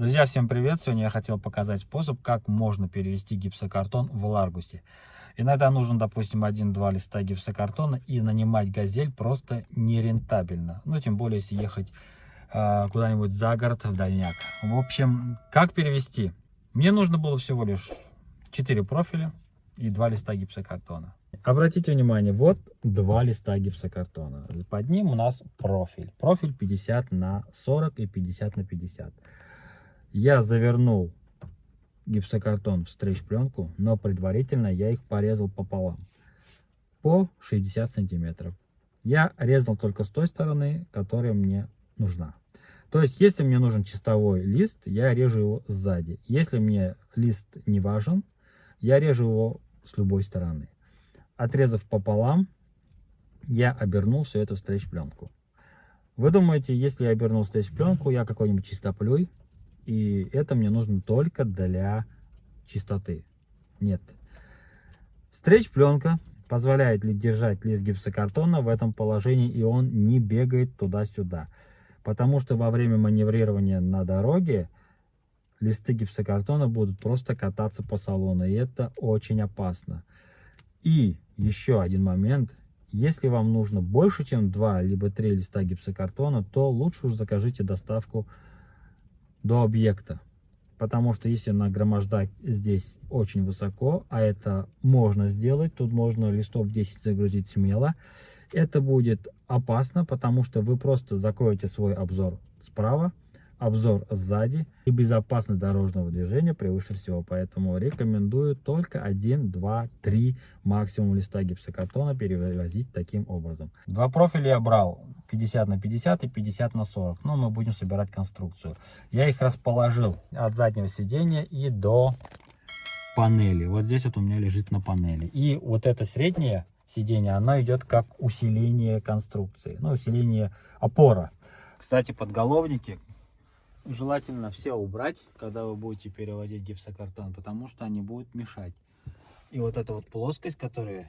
Друзья, всем привет! Сегодня я хотел показать способ, как можно перевести гипсокартон в Ларгусе. Иногда нужен, допустим, один-два листа гипсокартона и нанимать газель просто нерентабельно. Ну, тем более, если ехать э, куда-нибудь за город, в дальняк. В общем, как перевести? Мне нужно было всего лишь 4 профиля и 2 листа гипсокартона. Обратите внимание, вот два листа гипсокартона. Под ним у нас профиль. Профиль 50 на 40 и 50 на 50 я завернул гипсокартон в стрейч-пленку, но предварительно я их порезал пополам по 60 сантиметров. Я резал только с той стороны, которая мне нужна. То есть, если мне нужен чистовой лист, я режу его сзади. Если мне лист не важен, я режу его с любой стороны. Отрезав пополам, я обернул все это в стрейч-пленку. Вы думаете, если я обернул стрейч-пленку, я какой-нибудь чистоплюй, и это мне нужно только для чистоты. Нет. Стрейч-пленка позволяет ли держать лист гипсокартона в этом положении, и он не бегает туда-сюда. Потому что во время маневрирования на дороге листы гипсокартона будут просто кататься по салону, и это очень опасно. И еще один момент. Если вам нужно больше, чем 2 либо 3 листа гипсокартона, то лучше уж закажите доставку до объекта. Потому что если нагромождать здесь очень высоко, а это можно сделать, тут можно листов 10 загрузить смело, это будет опасно, потому что вы просто закроете свой обзор справа, обзор сзади и безопасность дорожного движения превыше всего. Поэтому рекомендую только 1, 2, 3 максимум листа гипсокартона перевозить таким образом. Два профиля я брал 50 на 50 и 50 на 40. Но мы будем собирать конструкцию. Я их расположил от заднего сидения и до панели. Вот здесь вот у меня лежит на панели. И вот это среднее сиденье, оно идет как усиление конструкции. Ну, усиление опора. Кстати, подголовники желательно все убрать, когда вы будете переводить гипсокартон, потому что они будут мешать. И вот эта вот плоскость, которую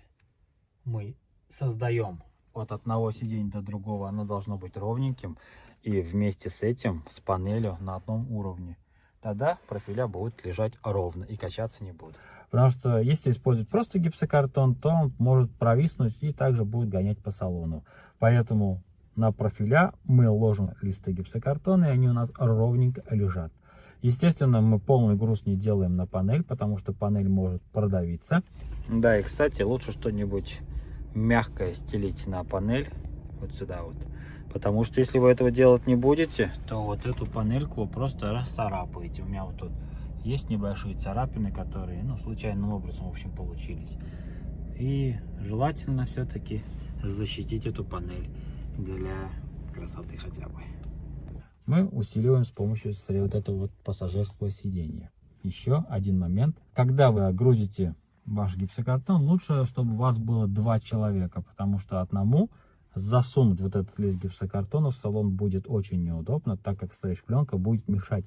мы создаем от одного сиденья до другого, оно должно быть ровненьким. И вместе с этим, с панелью на одном уровне. Тогда профиля будут лежать ровно и качаться не будут. Потому что если использовать просто гипсокартон, то он может провиснуть и также будет гонять по салону. Поэтому на профиля мы ложим листы гипсокартона, и они у нас ровненько лежат. Естественно, мы полный груз не делаем на панель, потому что панель может продавиться. Да, и, кстати, лучше что-нибудь мягкое стелить на панель, вот сюда вот. Потому что если вы этого делать не будете, то вот эту панельку просто расцарапаете. У меня вот тут есть небольшие царапины, которые, ну, случайным образом, в общем, получились. И желательно все-таки защитить эту панель для красоты хотя бы. Мы усиливаем с помощью вот этого вот пассажирского сидения. Еще один момент. Когда вы грузите ваш гипсокартон, лучше, чтобы у вас было два человека, потому что одному засунуть вот этот лист гипсокартона в салон будет очень неудобно, так как стрейч-пленка будет мешать.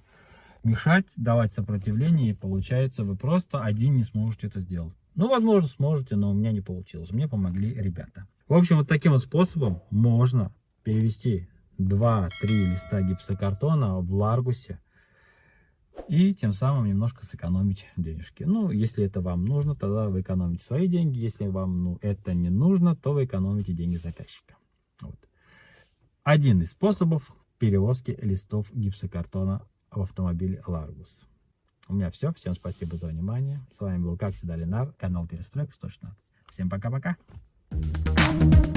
Мешать, давать сопротивление, и получается, вы просто один не сможете это сделать. Ну, возможно, сможете, но у меня не получилось. Мне помогли ребята. В общем, вот таким вот способом можно перевести 2-3 листа гипсокартона в Ларгусе и тем самым немножко сэкономить денежки. Ну, если это вам нужно, тогда вы экономите свои деньги. Если вам ну, это не нужно, то вы экономите деньги заказчика. Вот. Один из способов перевозки листов гипсокартона в автомобиле Ларгус. У меня все. Всем спасибо за внимание. С вами был, как всегда, Ленар, канал Перестройка 116. Всем пока-пока. Música